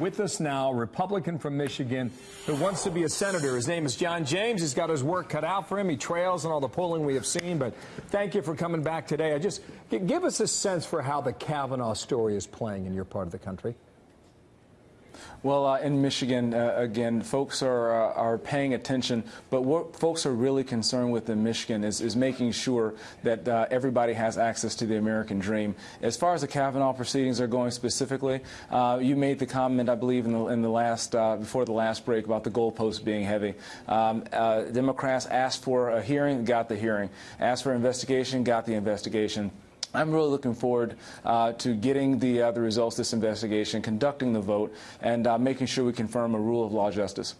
With us now, Republican from Michigan who wants to be a senator. His name is John James. He's got his work cut out for him. He trails in all the polling we have seen. But thank you for coming back today. I just give us a sense for how the Kavanaugh story is playing in your part of the country. Well, uh, in Michigan, uh, again, folks are, uh, are paying attention, but what folks are really concerned with in Michigan is, is making sure that uh, everybody has access to the American dream. As far as the Kavanaugh proceedings are going specifically, uh, you made the comment, I believe, in the, in the last, uh, before the last break about the goalposts being heavy. Um, Democrats asked for a hearing, got the hearing. Asked for investigation, got the investigation. I'm really looking forward uh, to getting the, uh, the results of this investigation, conducting the vote, and uh, making sure we confirm a rule of law justice.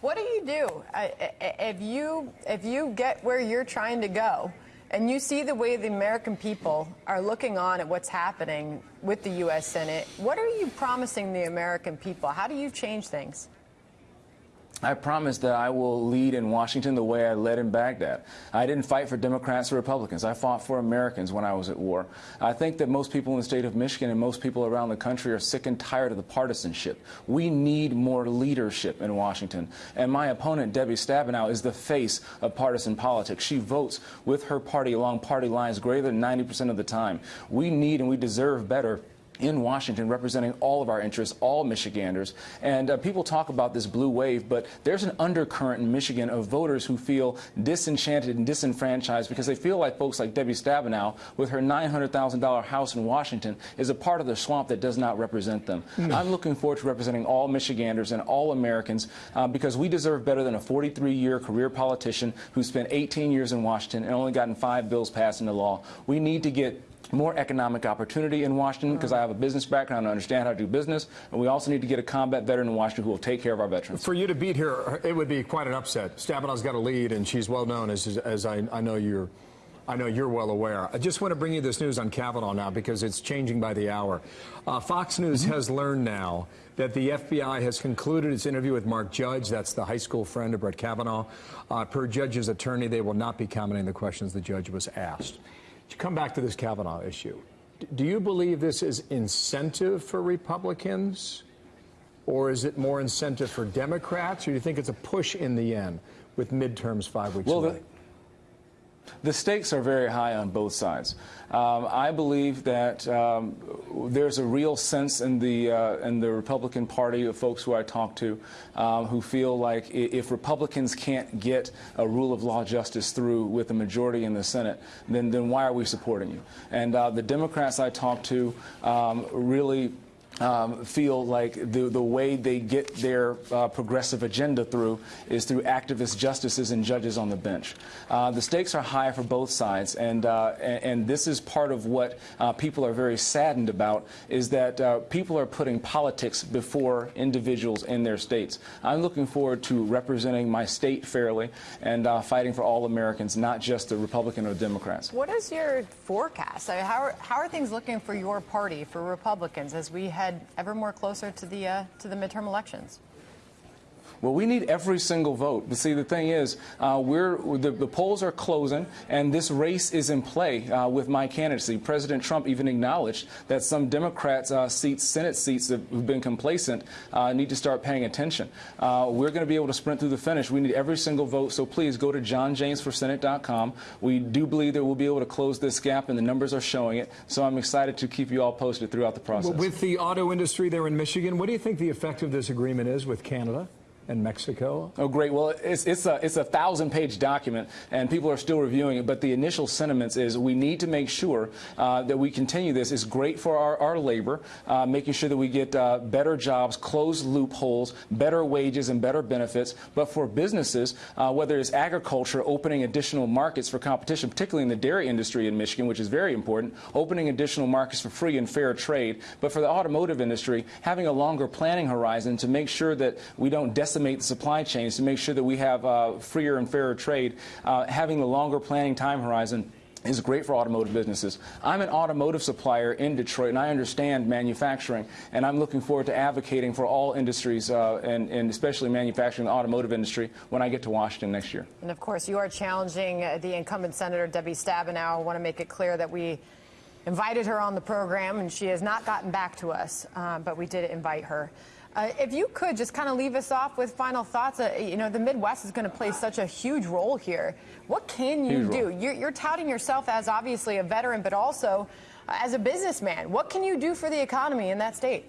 What do you do if you if you get where you're trying to go, and you see the way the American people are looking on at what's happening with the U.S. Senate? What are you promising the American people? How do you change things? I promise that I will lead in Washington the way I led in Baghdad. I didn't fight for Democrats or Republicans. I fought for Americans when I was at war. I think that most people in the state of Michigan and most people around the country are sick and tired of the partisanship. We need more leadership in Washington. And my opponent, Debbie Stabenow, is the face of partisan politics. She votes with her party along party lines greater than 90% of the time. We need and we deserve better in Washington representing all of our interests, all Michiganders. And uh, people talk about this blue wave, but there's an undercurrent in Michigan of voters who feel disenchanted and disenfranchised because they feel like folks like Debbie Stabenow, with her $900,000 house in Washington, is a part of the swamp that does not represent them. Mm. I'm looking forward to representing all Michiganders and all Americans uh, because we deserve better than a 43-year career politician who spent 18 years in Washington and only gotten five bills passed into law. We need to get more economic opportunity in Washington because I have a business background and understand how to do business. And we also need to get a combat veteran in Washington who will take care of our veterans. For you to beat her, it would be quite an upset. Stabenow's got a lead, and she's well known, as, as I, I know you're. I know you're well aware. I just want to bring you this news on Kavanaugh now because it's changing by the hour. Uh, Fox News mm -hmm. has learned now that the FBI has concluded its interview with Mark Judge. That's the high school friend of Brett Kavanaugh. Uh, per Judge's attorney, they will not be commenting on the questions the judge was asked. To come back to this Kavanaugh issue, do you believe this is incentive for Republicans, or is it more incentive for Democrats, or do you think it's a push in the end with midterms five weeks well, away? The stakes are very high on both sides. Um, I believe that um, there's a real sense in the uh, in the Republican Party of folks who I talk to um, who feel like if Republicans can't get a rule of law justice through with a majority in the Senate, then then why are we supporting you? And uh, the Democrats I talk to um, really um, feel like the, the way they get their uh, progressive agenda through is through activist justices and judges on the bench. Uh, the stakes are high for both sides, and, uh, and, and, this is part of what uh, people are very saddened about, is that uh, people are putting politics before individuals in their states. I'm looking forward to representing my state fairly and uh, fighting for all Americans, not just the Republican or Democrats. What is your forecast? how, are, how are things looking for your party, for Republicans, as we head ever more closer to the, uh, to the midterm elections? Well, we need every single vote. But see, the thing is, uh, we're the, the, polls are closing, and this race is in play uh, with my candidacy. President Trump even acknowledged that some Democrats' uh, seats, Senate seats, have been complacent, uh, need to start paying attention. Uh, we're going to be able to sprint through the finish. We need every single vote. So please go to johnjamesforsenate.com. We do believe that we'll be able to close this gap, and the numbers are showing it. So I'm excited to keep you all posted throughout the process. With the auto industry there in Michigan, what do you think the effect of this agreement is with Canada? And Mexico? Oh, great. Well, it's, it's a it's a thousand page document, and people are still reviewing it. But the initial sentiments is we need to make sure uh, that we continue this. It's great for our, our labor, uh, making sure that we get uh, better jobs, close loopholes, better wages, and better benefits. But for businesses, uh, whether it's agriculture, opening additional markets for competition, particularly in the dairy industry in Michigan, which is very important, opening additional markets for free and fair trade. But for the automotive industry, having a longer planning horizon to make sure that we don't decimate decimate the supply chains to make sure that we have uh, freer and fairer trade, uh, having the longer planning time horizon is great for automotive businesses. I'm an automotive supplier in Detroit, and I understand manufacturing, and I'm looking forward to advocating for all industries, uh, and, and, especially manufacturing the automotive industry, when I get to Washington next year. And of course, you are challenging uh, the incumbent Senator Debbie Stabenow. I want to make it clear that we invited her on the program, and she has not gotten back to us, uh, but we did invite her. Uh, if you could just kind of leave us off with final thoughts, uh, you know, the Midwest is going to play such a huge role here. What can you Huge do? You're, you're touting yourself as obviously a veteran, but also uh, as a businessman. What can you do for the economy in that state?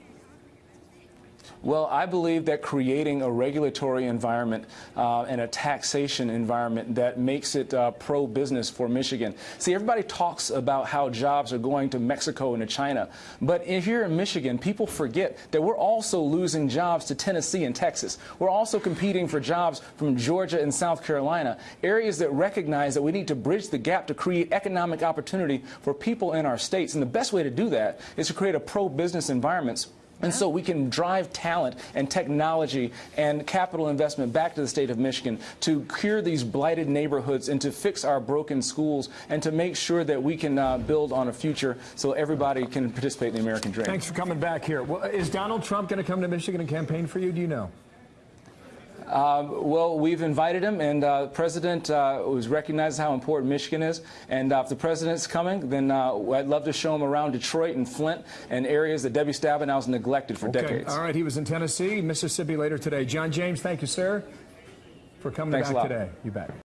Well, I believe that creating a regulatory environment uh, and a taxation environment that makes it uh, pro business for Michigan. See, everybody talks about how jobs are going to Mexico and to China, but if you're in Michigan, people forget that we're also losing jobs to Tennessee and Texas. We're also competing for jobs from Georgia and South Carolina, areas that recognize that we need to bridge the gap to create economic opportunity for people in our states. And the best way to do that is to create a pro business environment and so we can drive talent and technology and capital investment back to the state of Michigan to cure these blighted neighborhoods and to fix our broken schools and to make sure that we can uh, build on a future so everybody can participate in the American dream. Thanks for coming back here. Well, is Donald Trump going to come to Michigan and campaign for you? Do you know? Well, we've invited him, and uh, the president uh, was recognized how important Michigan is. And uh, if the president's coming, then uh, I'd love to show him around Detroit and Flint and areas that Debbie Stabenow has neglected for Okay. decades. All right. He was in Tennessee, Mississippi later today. John James, thank you, sir, for coming Thanks back today. You bet.